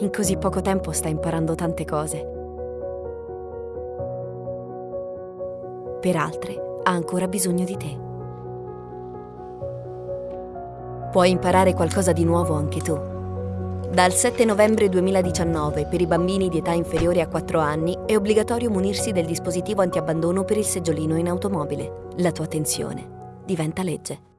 In così poco tempo sta imparando tante cose. Per altre ha ancora bisogno di te. Puoi imparare qualcosa di nuovo anche tu. Dal 7 novembre 2019 per i bambini di età inferiore a 4 anni è obbligatorio munirsi del dispositivo antiabbandono per il seggiolino in automobile. La tua attenzione diventa legge.